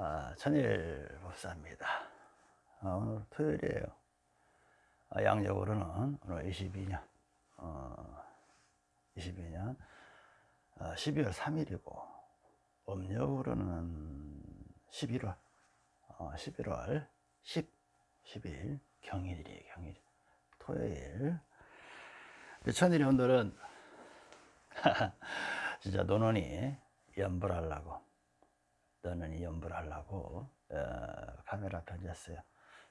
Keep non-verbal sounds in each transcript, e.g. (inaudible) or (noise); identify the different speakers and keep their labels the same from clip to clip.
Speaker 1: 아, 천일 법사입니다. 아, 오늘 토요일이에요. 아, 양력으로는 오늘 22년, 어, 22년 어, 12월 3일이고, 음력으로는 11월, 어, 11월 10, 10일 경일이에요, 경일. 토요일. 천일이 오늘은 (laughs) 진짜 노논이 연불하려고 너는 연불 하려고 어, 카메라 던졌어요.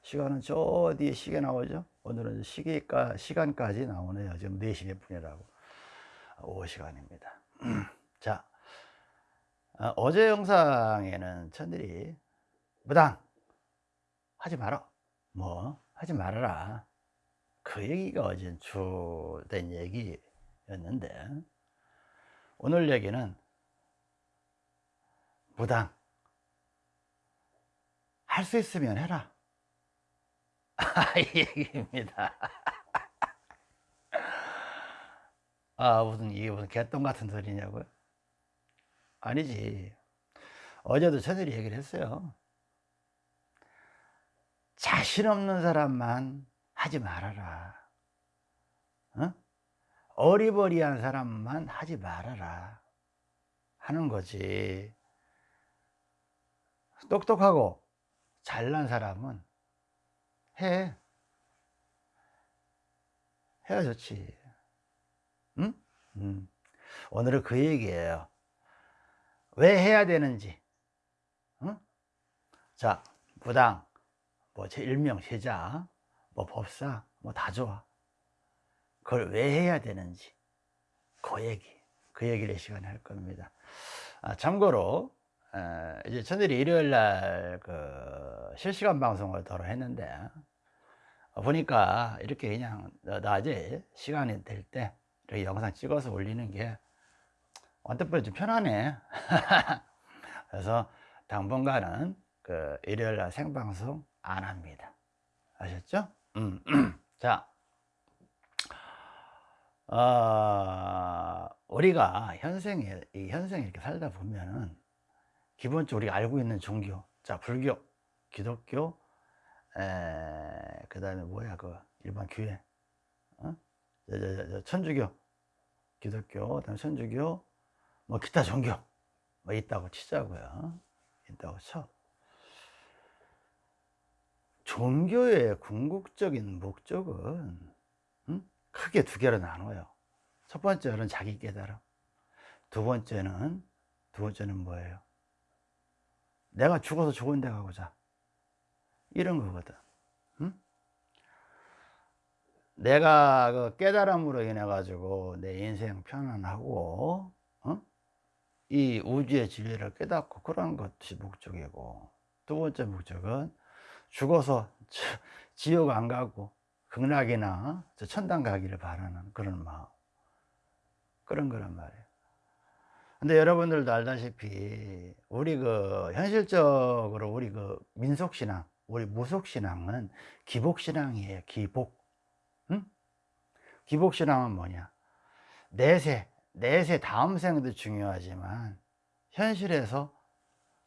Speaker 1: 시간은 저 뒤에 시계 나오죠? 오늘은 시계가 시간까지 나오네요. 지금 4시 몇 분이라고. 오후 시간입니다. (clears throat) 자 어, 제 영상에는 천들이 무당 하지 마라. 뭐 하지 말아라. 그 얘기가 어제 주된 얘기였는데 오늘 얘기는 무당 할 수 있으면 해라. 이 얘기입니다. 아 무슨 이게 무슨 개똥 같은 소리냐고요? 아니지. 어제도 저들이 얘기를 했어요. 자신 없는 사람만 하지 말아라. 어? 어리버리한 사람만 하지 말아라 하는 거지. 똑똑하고 잘난 사람은 해. 해야 좋지. 응? 음. 오늘은 그 얘기예요. 왜 해야 되는지. 응? 자 부당. 뭐 일명 제자. 뭐 법사. 뭐 다 좋아. 그걸 왜 해야 되는지. 그 얘기. 그 얘기를 이 시간에 할 겁니다. 아, 참고로 에, 이제 저들이 일요일 날 그 실시간 방송을 더러 했는데 어, 보니까 이렇게 그냥 낮에 시간이 될 때 이렇게 영상 찍어서 올리는 게 언뜻 보면 좀 편하네 (laughs) 그래서 당분간은 그 일요일 날 생방송 안 합니다 아셨죠? 음. (clears throat) 자 어, 우리가 현생에, 이 현생에 이렇게 살다 보면은 기본적으로 우리가 알고 있는 종교, 자, 불교, 기독교, 그 다음에 뭐야, 그 일반 교회, 어? 천주교, 기독교, 그다음 천주교, 뭐 기타 종교, 뭐 있다고 치자고요. 있다고 쳐. 종교의 궁극적인 목적은 크게 두 개로 나눠요 첫 번째는 자기 깨달음 두 번째는 두 번째는 뭐예요 내가 죽어서 좋은 데 가고자. 이런 거거든. 응? 내가 그 깨달음으로 인해 가지고 내 인생 편안하고 어? 이 우주의 진리를 깨닫고 그런 것이 목적이고. 두 번째 목적은 죽어서 지옥 안 가고 극락이나 천당 가기를 바라는 그런 마음. 그런 거란 말이에요 근데 여러분들도 알다시피 우리 그 현실적으로 우리 그 민속신앙 우리 무속신앙은 기복신앙이에요 기복 응? 기복신앙은 뭐냐 내세 내세 다음 생도 중요하지만 현실에서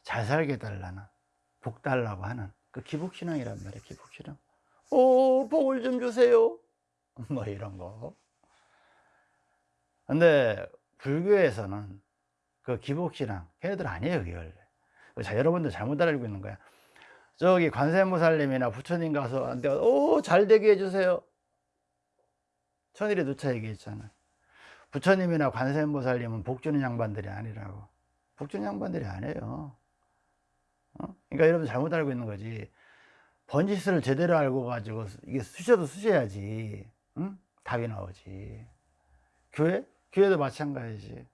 Speaker 1: 잘 살게 달라는 복 달라고 하는 그 기복신앙이란 말이에요 기복신앙 오, 복을 좀 주세요. (laughs) 뭐 이런 거. 근데 불교에서는 그 기복신앙, 걔네들 아니에요, 그게 원래. 자, 여러분들 잘못 알고 있는 거야. 저기 관세무살님이나 부처님 가서 오, 잘 되게 해주세요. 천일이 누차 얘기했잖아. 부처님이나 관세무살님은 복 주는 양반들이 아니라고. 복 주는 양반들이 아니에요. 어? 그러니까 여러분 잘못 알고 있는 거지. 번지수를 제대로 알고 가지고 이게 수셔도 수셔야지 응? 답이 나오지 교회? 교회도 마찬가지지 응?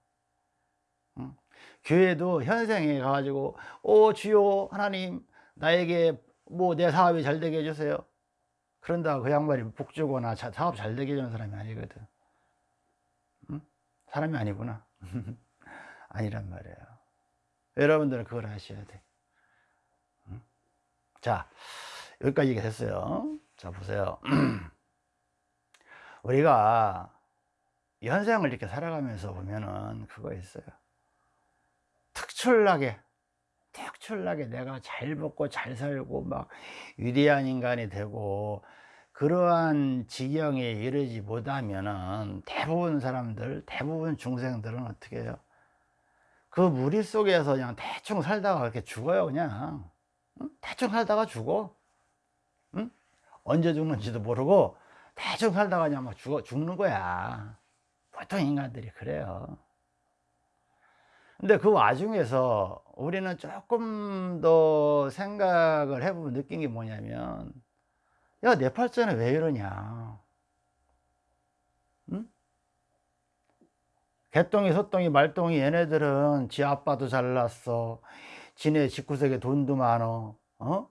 Speaker 1: 교회도 현생에 가가지고 오 주요 하나님 나에게 뭐 내 사업이 잘 되게 해주세요. 그런다고 그 양반이 복 주거나 사업 잘 되게 해주는 사람이 아니거든. 응? 사람이 아니구나. (laughs) 아니란 말이에요. 여러분들은 그걸 아셔야 돼. 응? 자 여기까지 얘기했어요. 자 보세요. (clears throat) 우리가 현생을 이렇게 살아가면서 보면은 그거 있어요 특출나게 특출나게 내가 잘 먹고 잘 살고 막 위대한 인간이 되고 그러한 지경에 이르지 못하면은 대부분 사람들 대부분 중생들은 어떻게 해요? 그 무리 속에서 그냥 대충 살다가 이렇게 죽어요 그냥. 응? 대충 살다가 죽어. 응? 언제 죽는지도 모르고 대충 살다가 그냥 막 죽어, 죽는 거야. 보통 인간들이 그래요 근데 그 와중에서 우리는 조금 더 생각을 해보면 느낀 게 뭐냐면 야내 팔자는 왜 이러냐. 응? 개똥이 소똥이 말똥이 얘네들은 지 아빠도 잘났어. 지네 집구석에 돈도 많어. 어?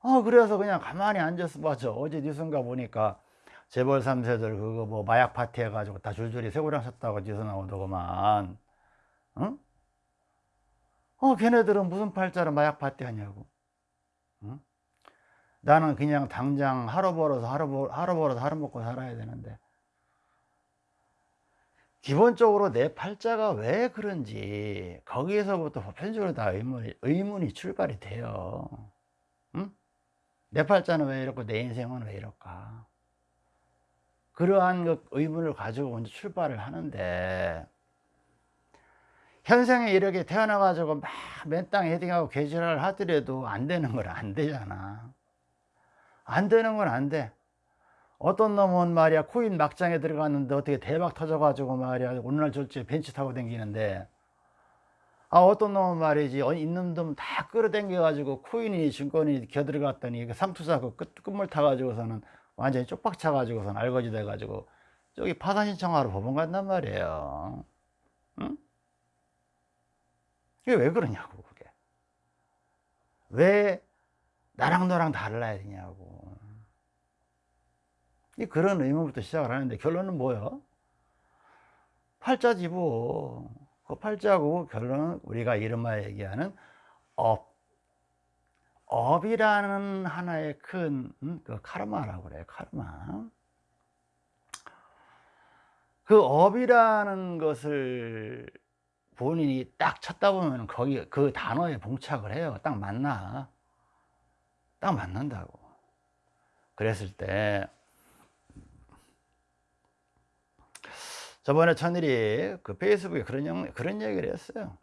Speaker 1: 어 그래서 그냥 가만히 앉아서 봐죠 어제 뉴스인가 보니까 재벌 3세들 그거 뭐 마약 파티 해가지고 다 줄줄이 새우랑 샀다고 뉴스 나오더구만 응? 어 걔네들은 무슨 팔자로 마약 파티 하냐고 응? 나는 그냥 당장 하루 벌어서 하루, 벌, 하루 벌어서 하루 먹고 살아야 되는데 기본적으로 내 팔자가 왜 그런지 거기에서부터 보편적으로 다 의문이, 의문이 출발이 돼요 응? 내 팔자는 왜 이렇고 내 인생은 왜 이럴까 그러한 그 의문을 가지고 먼저 출발을 하는데 현생에 이렇게 태어나 가지고 막 맨 땅에 헤딩하고 개지랄을 하더라도 안 되는 건 안 되잖아. 안 되는 건 안 돼. 어떤 놈은 말이야 코인 막장에 들어갔는데 어떻게 대박 터져 가지고 말이야 오늘날 저째 벤치 타고 다니는데. 아 어떤 놈은 말이지 있는 놈 다 끌어당겨 가지고 코인이 증권이 겨들어갔더니 상투사 그 끝, 끝물 타 가지고서는 완전히 쪽박 차 가지고서는 알거지 돼 가지고 저기 파산 신청하러 법원 간단 말이에요. 응? 이게 왜 그러냐고 그게 왜 나랑 너랑 달라야 되냐고 이 그런 의문부터 시작을 하는데 결론은 뭐예요? 팔자지 뭐. 그 팔자고 결론은 우리가 이른바 얘기하는 업. 업이라는 하나의 큰, 음, 그 카르마라고 그래요, 카르마. 그 업이라는 것을 본인이 딱 찾다 보면 거기 그 단어에 봉착을 해요. 딱 맞나? 딱 맞는다고. 그랬을 때 저번에 천일이 그 페이스북에 그런, 그런 얘기를 했어요.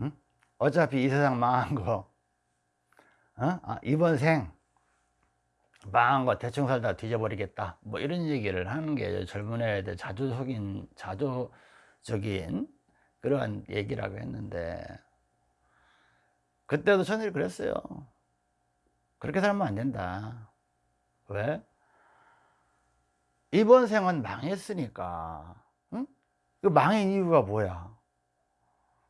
Speaker 1: 응? 어차피 이 세상 망한 거, 어? 아, 이번 생 망한 거 대충 살다 뒤져버리겠다. 뭐 이런 얘기를 하는 게 젊은 애들 자조적인, 자조 적인 그러한 얘기라고 했는데, 그때도 천일이 그랬어요. 그렇게 살면 안 된다. 왜? 이번 생은 망했으니까 응? 그 망한 이유가 뭐야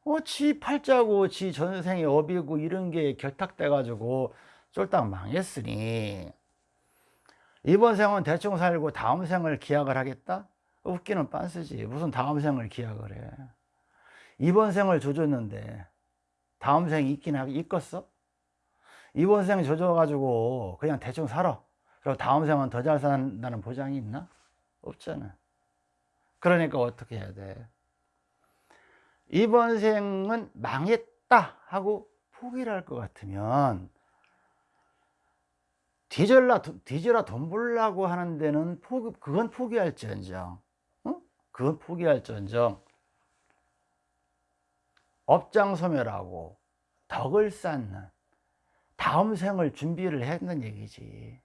Speaker 1: 어, 지 팔자고 지 전생에 업이고 이런 게 결탁돼 가지고 쫄딱 망했으니 이번 생은 대충 살고 다음 생을 기약을 하겠다? 웃기는 빤스지 무슨 다음 생을 기약을 해 이번 생을 조졌는데 다음 생이 있긴 하겠 있겠어? 이번 생 조져가지고 그냥 대충 살아 그리고 다음 생은 더 잘 산다는 보장이 있나? 없잖아. 그러니까 어떻게 해야 돼? 이번 생은 망했다 하고 포기를 할 것 같으면 뒤질라, 뒤져라 돈 벌라고 하는 데는 포기, 그건 포기할지언정. 어? 그건 포기할지언정. 업장 소멸하고 덕을 쌓는 다음 생을 준비를 했는 얘기지.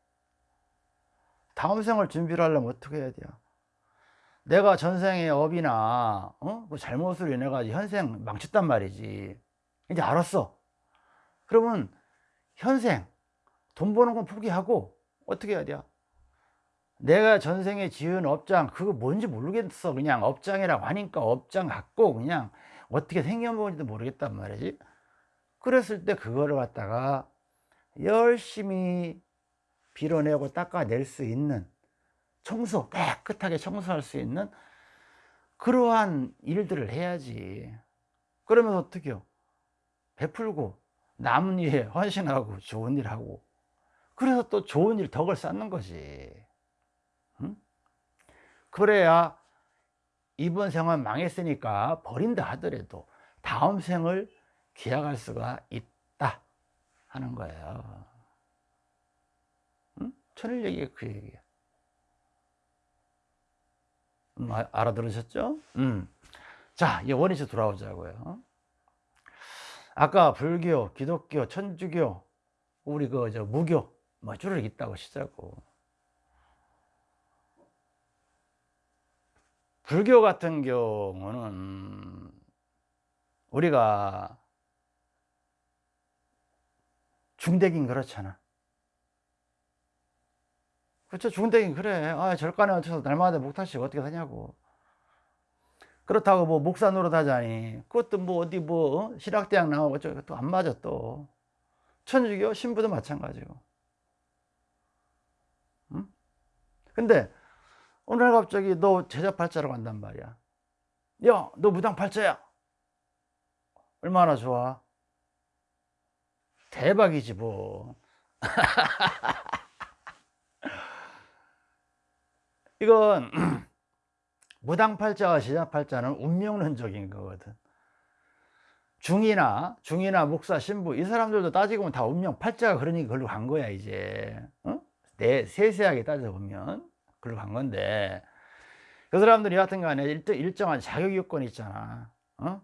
Speaker 1: 다음 생을 준비를 하려면 어떻게 해야 돼요? 내가 전생의 업이나 어? 그 잘못으로 인해 가지고 현생 망쳤단 말이지 이제 알았어 그러면 현생 돈 버는 건 포기하고 어떻게 해야 돼요? 내가 전생에 지은 업장 그거 뭔지 모르겠어. 그냥 업장이라고 하니까 업장 갖고 그냥 어떻게 생겨본지도 모르겠단 말이지. 그랬을 때 그거를 갖다가 열심히 빌어내고 닦아낼 수 있는 청소 깨끗하게 청소할 수 있는 그러한 일들을 해야지. 그러면 어떻게 요? 베풀고 남은 일에 헌신하고 좋은 일 하고. 그래서 또 좋은 일 덕을 쌓는 거지. 응? 그래야 이번 생활 망했으니까 버린다 하더라도 다음 생을 기약할 수가 있다 하는 거예요. 응? 천일 얘기가 그 얘기야. 음, 아, 알아들으셨죠? 음. 자, 이 원위치 돌아오자고요. 아까 불교, 기독교, 천주교, 우리 그 저 무교 뭐 줄을 있다고 시자고. 불교 같은 경우는 우리가 중대긴 그렇잖아. 그렇죠. 중대긴 그래. 아, 절간에 얹혀서 날마다 목탁식 어떻게 하냐고. 그렇다고 뭐 목사 노릇 하자니. 그것도 뭐 어디 뭐 어? 신학대학 나오고 저것도 안 맞아 또. 천주교 신부도 마찬가지고. 응? 근데 오늘 갑자기 너 제자 팔자로 간단 말이야. 야, 너 무당 팔자야. 얼마나 좋아. 대박이지 뭐. (laughs) 이건 (clears throat) 무당팔자와 제자팔자는 운명론적인 거거든. 중이나 중이나 목사 신부 이 사람들도 따지고 보면 다 운명 팔자가 그러니 그걸로 간 거야 이제 어? 내 세세하게 따져보면 그걸로 간 건데 그 사람들이 여하튼 간에 일정한 자격 요건이 있잖아 어?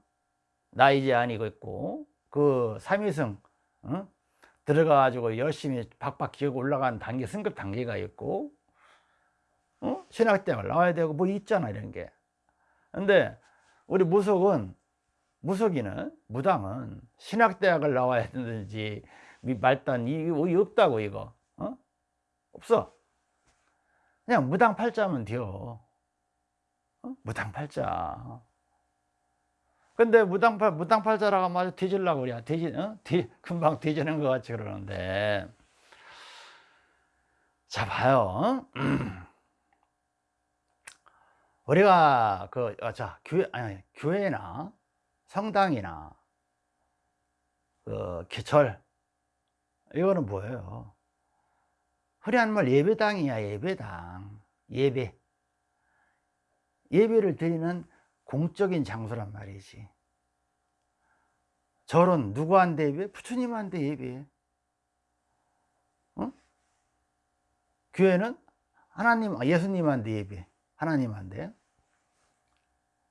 Speaker 1: 나이 제한이 있고 그 삼위승 어? 들어가 가지고 열심히 박박 기어 올라가는 단계 승급 단계가 있고 어? 신학대학을 나와야 되고 뭐 있잖아 이런 게 근데 우리 무속은 무속이는 무당은 신학대학을 나와야 되는지 말단 이 없다고 이거 어? 없어 그냥 무당팔자면 돼요 어? 무당팔자 근데 무당팔 무당팔자라고 마저 뒤질라고 그래 뒤지 어? 뒤 금방 뒤지는 것 같이 그러는데 자 봐요 (clears throat) 우리가 그자 어, 교회 아니 교회나 성당이나 그 개철 이거는 뭐예요? 흔한 말 예배당이야 예배당. 예배. 예배를 드리는 공적인 장소란 말이지. 절은 누구한테 예배? 부처님한테 예배. 어? 교회는 하나님 예수님한테 예배. 하나님한테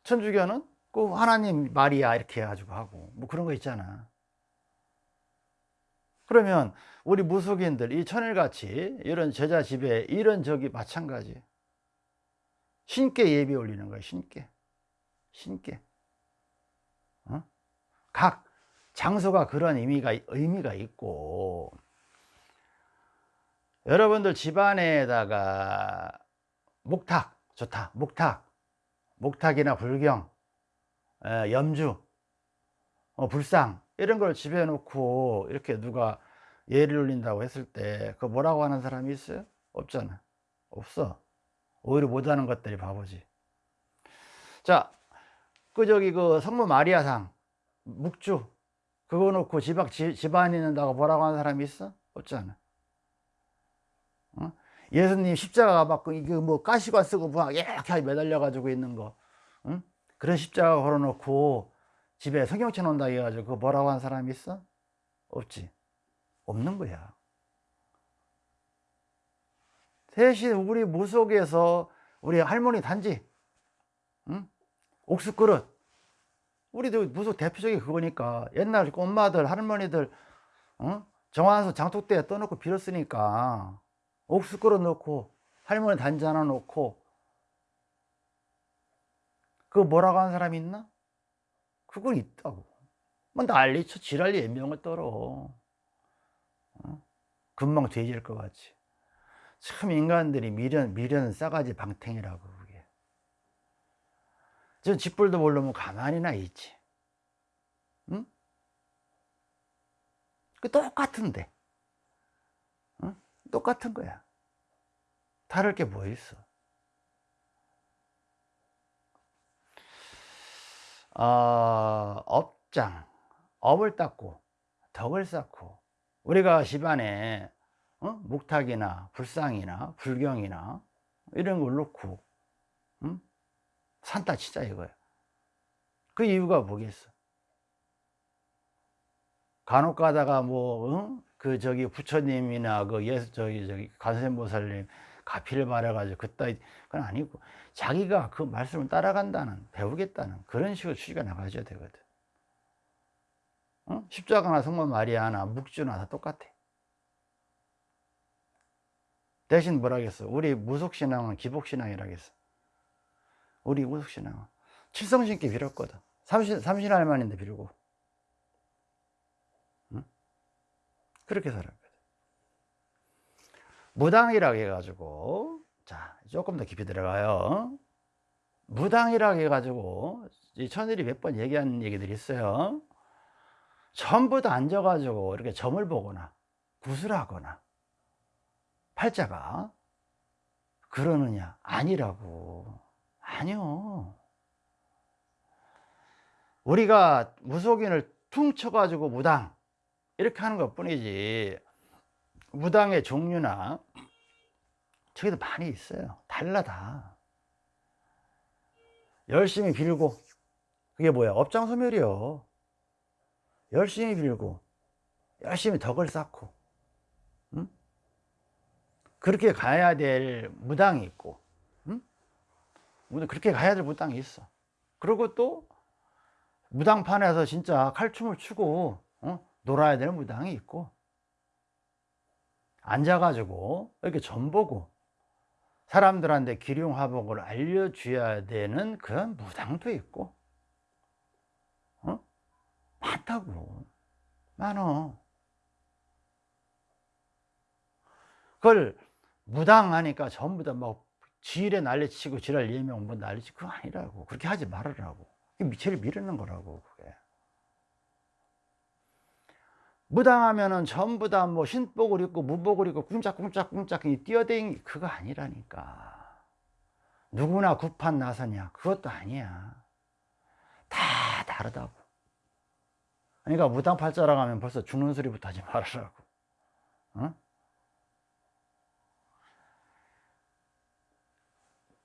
Speaker 1: 천주교는 그 하나님 마리아 이렇게 해가지고 하고. 뭐 그런 거 있잖아 그러면 우리 무속인들 이 천일같이 이런 제자 집에 이런 적이 마찬가지. 신께 예배 올리는 거야 신께. 신께. 어? 각 장소가 그런 의미가 의미가 있고. 여러분들 집안에다가 목탁 좋다. 목탁. 목탁이나 불경 염주 어, 불상 이런 걸 집에 놓고 이렇게 누가 예를 올린다고 했을 때 그 뭐라고 하는 사람이 있어요? 없잖아 없어 오히려 못하는 것들이 바보지 자그 저기 그 성모 마리아상 묵주 그거 놓고 집안, 집안에 있는다고 뭐라고 하는 사람이 있어? 없잖아 어? 예수님 십자가 막 이게 뭐 가시관 쓰고 막 이렇게 매달려 가지고 있는 거 응? 그런 십자가 걸어놓고 집에 성경책 놓는다 해가지고 그 뭐라고 한 사람이 있어? 없지 없는 거야 대신 우리 무속에서 우리 할머니 단지 응? 옥수 그릇 우리도 무속 대표적인 그거니까 옛날 엄마들 할머니들 어? 정화서 장독대에 떠놓고 빌었으니까 옥수 그릇 넣고 할머니 단지 하나 놓고 그거 뭐라고 하는 사람이 있나? 그건 있다고. 뭐 난리쳐 지랄리 애명을 떨어. 어? 금방 돼질 것 같이 참 인간들이 미련 미련 싸가지 방탱이라고 그게. 저 짓불도 모르면 가만히나 있지. 응? 그 똑같은데. 응? 똑같은 거야. 다를 게 뭐 있어 어, 업장, 업을 닦고 덕을 쌓고 우리가 집안에 어? 묵탁이나 불상이나 불경이나 이런 걸 놓고 응? 산타 치자 이거야 그 이유가 뭐겠어 간혹 가다가 뭐, 응? 그 저기 부처님이나 그 예수, 저기, 저기 관세음보살님 가피를 말해가지고 그따위, 그건 아니고 자기가 그 말씀을 따라간다는, 배우겠다는 그런 식으로 취지가 나가져야 되거든. 응? 십자가나 성모 마리아나 묵주나 다 똑같아. 대신 뭐라 겠어? 우리 무속신앙은 기복신앙이라 겠어. 우리 무속신앙은. 칠성신께 빌었거든. 삼신, 삼신할머니인데 빌고. 응? 그렇게 살았거든. 무당이라고 해가지고, 자, 조금 더 깊이 들어가요. 무당이라고 해가지고, 이 천일이 몇 번 얘기한 얘기들이 있어요. 전부 다 앉아가지고 이렇게 점을 보거나, 구슬하거나, 팔자가 그러느냐? 아니라고. 아니요. 우리가 무속인을 퉁 쳐가지고 무당 이렇게 하는 것 뿐이지 무당의 종류나 저기도 많이 있어요. 달라 다. 열심히 빌고 그게 뭐야? 업장 소멸이요. 열심히 빌고 열심히 덕을 쌓고 응? 그렇게 가야 될 무당이 있고 응? 그렇게 가야 될 무당이 있어. 그리고 또 무당판에서 진짜 칼춤을 추고 어? 놀아야 되는 무당이 있고 앉아가지고 이렇게 전보고 사람들한테 기륭화복을 알려줘야 되는 그런 무당도 있고 어? 많다고 많어 그걸 무당하니까 전부 다 막 지일에 난리치고 지랄 예명 뭐 난리치고 그거 아니라고 그렇게 하지 말으라고 미체를 미루는 거라고 그게. 무당하면은 전부 다뭐 신복을 입고 무복을 입고 꿍짝꿍짝꿍짝 뛰어댕기 그거 아니라니까. 누구나 구판 나서냐? 그것도 아니야. 다 다르다고. 그러니까 무당팔자라고 하면 벌써 죽는 소리부터 하지 말으라고. 어?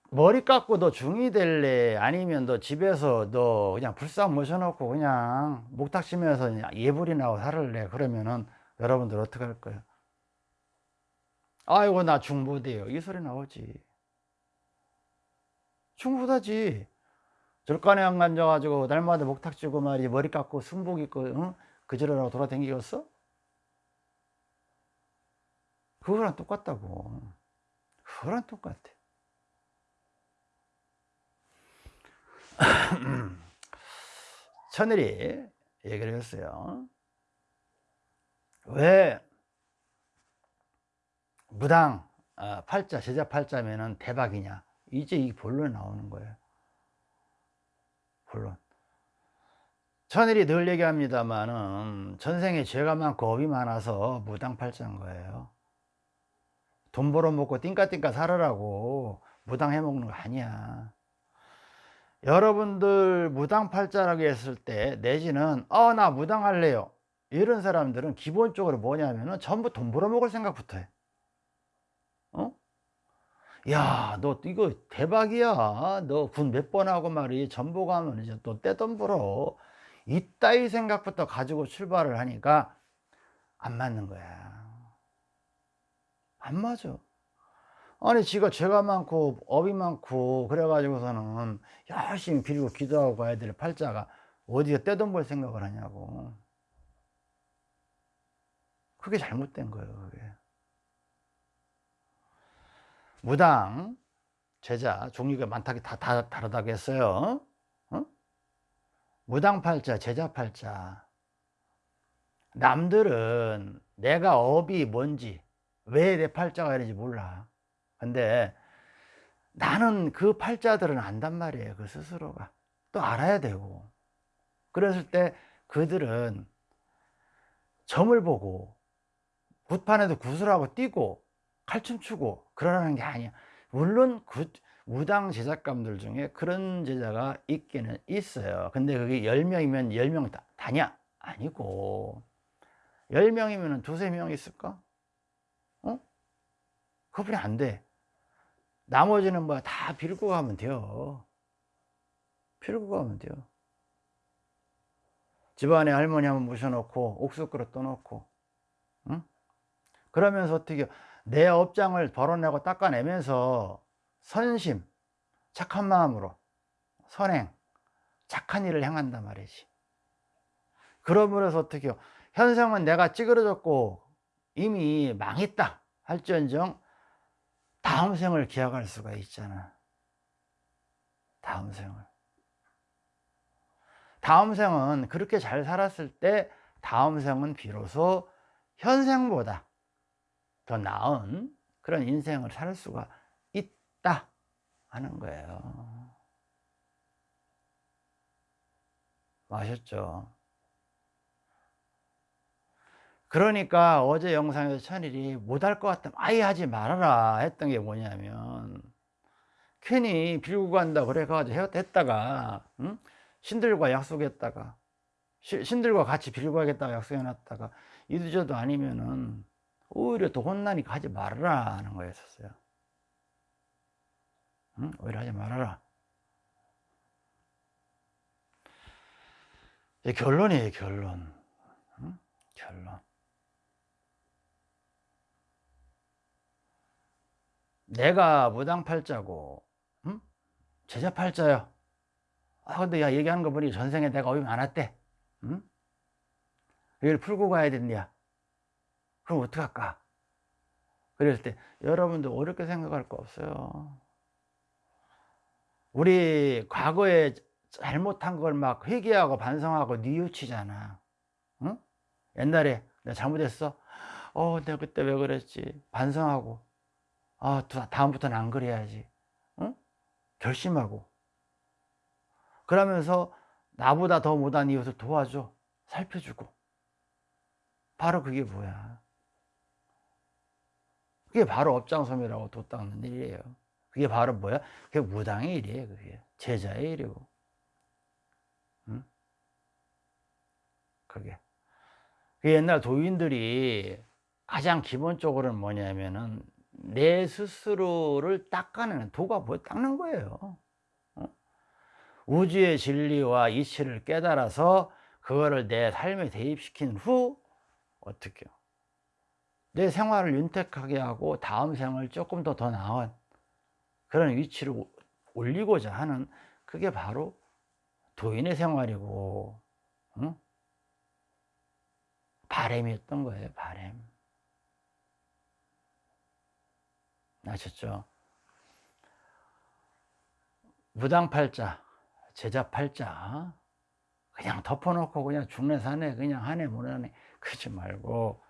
Speaker 1: 머리 깎고 너 중이 될래? 아니면 너 집에서 너 그냥 불상 모셔놓고 그냥 목탁 치면서 예불이 나고 살을래 그러면은 여러분들 어떻게 할 거예요? 아이고 나 중보돼요. 이 소리 나오지. 중보다지. 절간에 안 앉아가지고 날마다 목탁 치고 말이 머리 깎고 순복 입고 응? 그저러라고 돌아다니겠어? 그거랑 똑같다고. 그거랑 똑같아 (clears throat) 천일이 얘기를 했어요. 왜 무당 어, 팔자 제자 팔자면은 대박이냐? 이제 이 본론에 나오는 거예요. 본론. 천일이 늘 얘기합니다만은 전생에 죄가 많고 업이 많아서 무당 팔자인 거예요. 돈 벌어먹고 띵까띵까 살으라고 무당 해먹는 거 아니야. 여러분들 무당팔자라고 했을 때 내지는 어 나 무당할래요 이런 사람들은 기본적으로 뭐냐면은 전부 돈 벌어먹을 생각부터 해 어? 야, 너 이거 대박이야. 너 군 몇 번 하고 말이 전보 가면 이제 또 떼돈 벌어. 이따위 생각부터 가지고 출발을 하니까 안 맞는 거야. 안 맞아. 아니 지가 죄가 많고 업이 많고 그래가지고서는 열심히 빌고 기도하고 가야 될 팔자가 어디서 떼돈 벌 생각을 하냐고. 그게 잘못된 거예요 그게. 무당 제자 종류가 많다기 다, 다 다르다고 했어요. 어? 무당 팔자 제자 팔자. 남들은 내가 업이 뭔지 왜 내 팔자가 이런지 몰라 근데 나는 그 팔자들은 안단 말이에요 그 스스로가 또 알아야 되고 그랬을 때 그들은 점을 보고 굿판에도 굿을 하고 뛰고 칼춤 추고 그러라는 게 아니야 물론 굿, 무당 제자감들 중에 그런 제자가 있기는 있어요 근데 그게 10명이면 10명 다, 다냐? 아니고 10명이면 두세 명 있을까? 어? 그분이 안돼 나머지는 뭐 다 빌고 가면 돼요. 빌고 가면 돼요. 집안에 할머니 한번 모셔놓고 옥수 그릇 떠놓고 응? 그러면서 어떻게 내 업장을 벌어내고 닦아내면서 선심 착한 마음으로 선행 착한 일을 행한단 말이지 그러므로 서 어떻게 요 현생은 내가 찌그러졌고 이미 망했다 할지언정 다음 생을 기약할 수가 있잖아. 다음 생을. 다음 생은 그렇게 잘 살았을 때 다음 생은 비로소 현생보다 더 나은 그런 인생을 살 수가 있다 하는 거예요. 아셨죠? 그러니까 어제 영상에서 천일이 못할 것 같으면 아예 하지 말아라 했던 게 뭐냐면 괜히 빌고 간다 그래 가지고 했다가 응? 신들과 약속했다가 신들과 같이 빌고 하겠다고 약속해 놨다가 이두저도 아니면은 오히려 더 혼나니까 하지 말아라 하는 거였었어요 응? 오히려 하지 말아라 결론이에요 결론 응? 결론 내가 무당팔자고 응? 제자팔자요. 아 근데 야 얘기하는 거 보니 전생에 내가 어이 많았대. 응? 이걸 풀고 가야 된냐 그럼 어떡할까? 그랬을 때 여러분도 어렵게 생각할 거 없어요. 우리 과거에 잘못한 걸 막 회개하고 반성하고 뉘우치잖아. 응? 옛날에 내가 잘못했어? 어 내가 그때 왜 그랬지? 반성하고 아 다음부터는 안 그래야지. 응? 결심하고. 그러면서 나보다 더 못한 이웃을 도와줘. 살펴주고. 바로 그게 뭐야? 그게 바로 업장섬이라고 도 닦는 일이에요. 그게 바로 뭐야? 그게 무당의 일이에요 그게. 제자의 일이고. 응? 그게. 그 옛날 도인들이 가장 기본적으로는 뭐냐면은 내 스스로를 닦아내는 도가 뭐 닦는 거예요. 우주의 진리와 이치를 깨달아서 그거를 내 삶에 대입시킨 후 어떻게 내 생활을 윤택하게 하고 다음 생을 조금 더 더 나은 그런 위치를 올리고자 하는 그게 바로 도인의 생활이고 응? 바램이었던 거예요 바램 아셨죠? 무당 팔자 제자 팔자 그냥 덮어놓고 그냥 죽네 사네 그냥 하네 못하네 그러지 말고.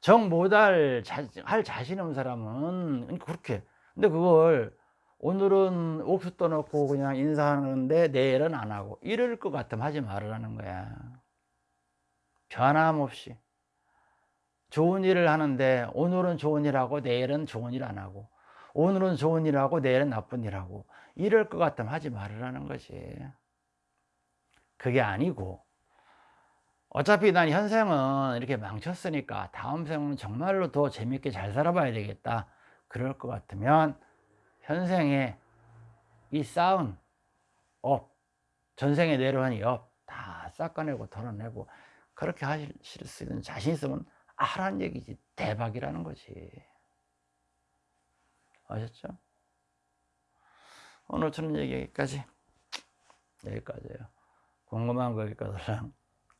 Speaker 1: 정 못할 자, 할 자신 없는 사람은 그렇게. 근데 그걸 오늘은 옥수 떠놓고 그냥 인사하는데 내일은 안 하고 이럴 것 같으면 하지 말으라는 거야. 변함없이 좋은 일을 하는데 오늘은 좋은 일 하고 내일은 좋은 일 안 하고 오늘은 좋은 일 하고 내일은 나쁜 일 하고 이럴 것 같으면 하지 말으라는 거지. 그게 아니고 어차피 난 현생은 이렇게 망쳤으니까 다음 생은 정말로 더 재밌게 잘 살아봐야 되겠다. 그럴 것 같으면 현생에 이 쌓은 업 전생에 내려온 업 다 깎아내고 덜어내고 그렇게 하실 수 있는 자신 있으면 하라는 얘기지. 대박이라는 거지. 아셨죠? 오늘 저는 얘기까지. 여기까지예요. 궁금한 거 있거든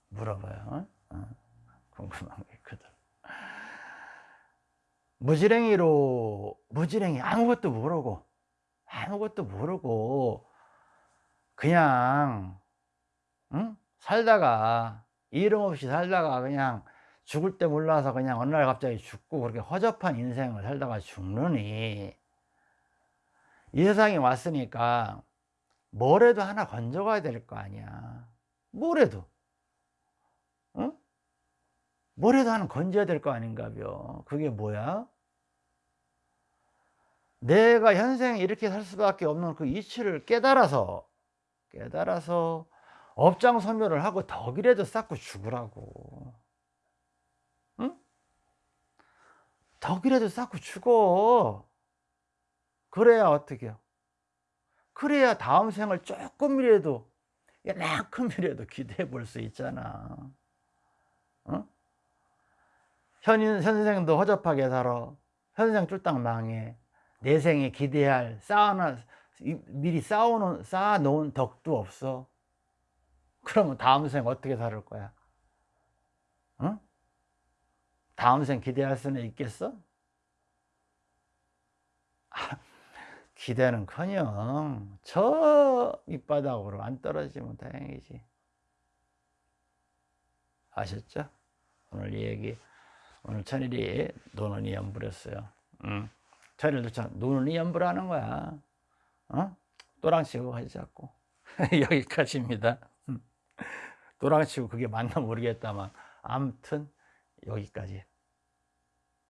Speaker 1: 물어봐요. 어? 궁금한 거 있거든 무지랭이로 무지랭이 아무것도 모르고 아무것도 모르고 그냥 응? 살다가 이름 없이 살다가 그냥 죽을 때 몰라서 그냥 어느 날 갑자기 죽고 그렇게 허접한 인생을 살다가 죽느니 이 세상에 왔으니까 뭐래도 하나 건져가야 될 거 아니야 뭐래도 응? 뭐래도 하나 건져야 될 거 아닌가요 그게 뭐야? 내가 현생에 이렇게 살 수밖에 없는 그 이치를 깨달아서 깨달아서 업장 소멸을 하고 덕이라도 쌓고 죽으라고 응? 덕이라도 쌓고 죽어 그래야 어떻게 해요? 그래야 다음 생을 조금이라도 이만큼이라도 기대해 볼 수 있잖아. 어? 현, 현생도 허접하게 살아. 현생 쫄딱 망해. 내 생에 기대할 쌓아놔 미리 쌓아놓은 쌓아놓은 덕도 없어. 그러면 다음 생 어떻게 살을 거야? 응? 다음 생 기대할 수는 있겠어? 아, (laughs) 기대는커녕 저 밑바닥으로 안 떨어지면 다행이지. 아셨죠? 오늘 이 얘기 오늘 천일이 노는이 연불했어요. 응. 천일도 참 노는이 연불하는 거야. 어? 또랑치고 하지 자꾸 (laughs) 여기까지입니다. 또랑치고 그게 맞나 모르겠다만 아무튼 여기까지